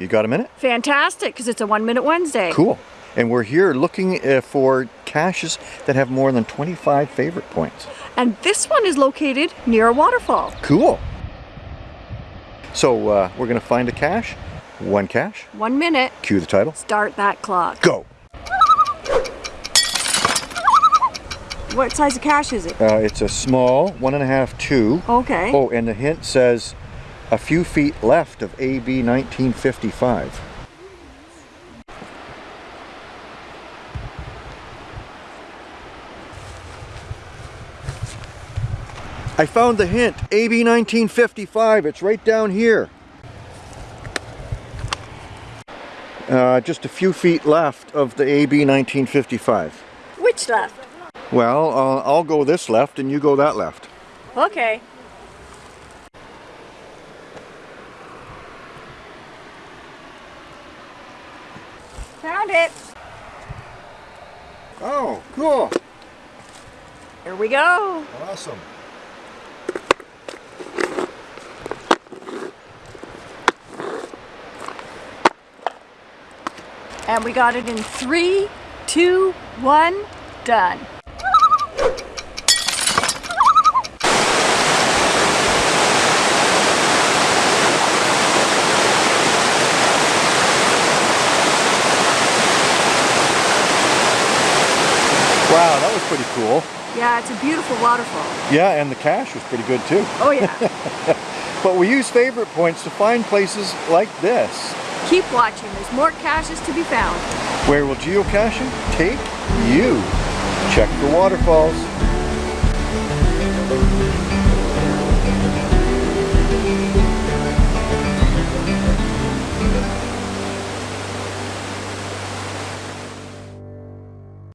You got a minute? Fantastic, because it's a One Minute Wednesday. Cool. And we're here looking uh, for caches that have more than 25 favorite points. And this one is located near a waterfall. Cool. So uh, we're going to find a cache. One cache. One minute. Cue the title. Start that clock. Go. What size of cache is it? Uh, it's a small, one and a half, two. Okay. Oh, and the hint says a few feet left of AB 1955. I found the hint, AB 1955, it's right down here. Uh, just a few feet left of the AB 1955. Which left? Well, uh, I'll go this left and you go that left. Okay. Found it. Oh, cool. Here we go. Awesome. And we got it in three, two, one, done. Wow, that was pretty cool. Yeah, it's a beautiful waterfall. Yeah, and the cache was pretty good too. Oh yeah. But we use favorite points to find places like this. Keep watching, there's more caches to be found. Where will geocaching take you? Check for waterfalls.